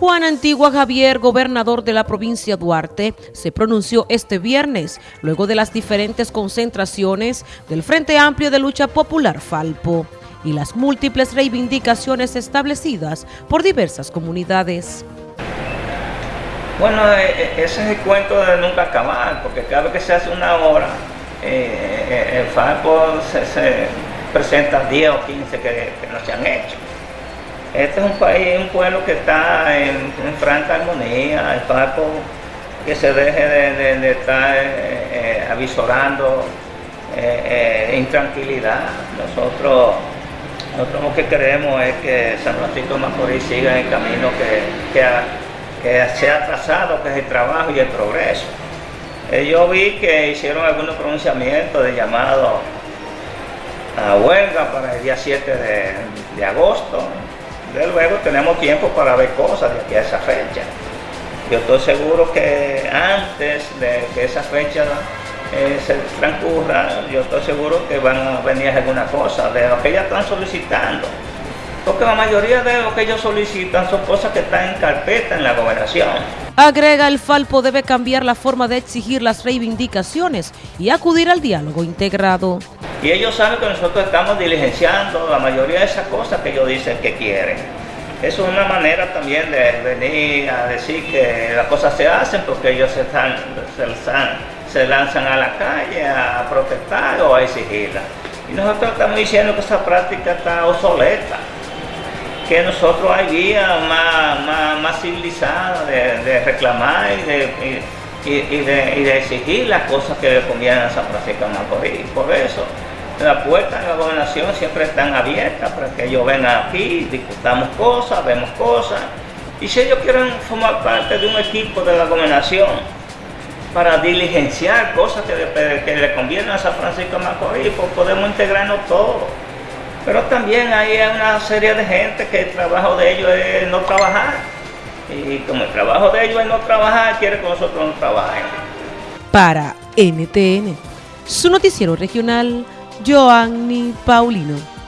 Juan Antigua Javier, gobernador de la provincia Duarte, se pronunció este viernes luego de las diferentes concentraciones del Frente Amplio de Lucha Popular Falpo y las múltiples reivindicaciones establecidas por diversas comunidades. Bueno, eh, eh, ese es el cuento de nunca acabar, porque cada vez que se hace una hora, eh, el Falpo se, presenta 10 o 15 que no se han hecho. Este es un país, un pueblo que está en, franca armonía, el Paco que se deje de, estar eh, eh, avisorando eh, intranquilidad. Nosotros, nosotros lo que queremos es que San Francisco de Macorís siga en el camino que, que, se ha trazado, que es el trabajo y el progreso. yo vi que hicieron algunos pronunciamientos de llamado a huelga para el día 7 de, de agosto. De luego tenemos tiempo para ver cosas de aquí a esa fecha. Yo estoy seguro que antes de que esa fecha eh, se transcurra, yo estoy seguro que van a venir alguna cosa de lo que ellas están solicitando. Porque la mayoría de lo que ellos solicitan son cosas que están en carpeta en la gobernación. Agrega, el Falpo debe cambiar la forma de exigir las reivindicaciones y acudir al diálogo integrado. Y ellos saben que nosotros estamos diligenciando la mayoría de esas cosas que ellos dicen que quieren. Eso es una manera también de venir a decir que las cosas se hacen porque ellos se, están, se, lanzan a la calle a protestar o a exigirla. Y nosotros estamos diciendo que esa práctica está obsoleta, que nosotros hay vías más, más, civilizadas de, reclamar y de, y, de, exigir las cosas que le a San Francisco de Macorís. Por eso, las puertas de la gobernación siempre están abiertas para que ellos vengan aquí, discutamos cosas, vemos cosas. Y si ellos quieren formar parte de un equipo de la gobernación para diligenciar cosas que, le convienen a San Francisco de Macorís, pues podemos integrarnos todos. Pero también hay una serie de gente que el trabajo de ellos es no trabajar. Y como el trabajo de ellos es no trabajar, quiere que nosotros no trabajemos. Para NTN, su noticiero regional, Joanny Paulino.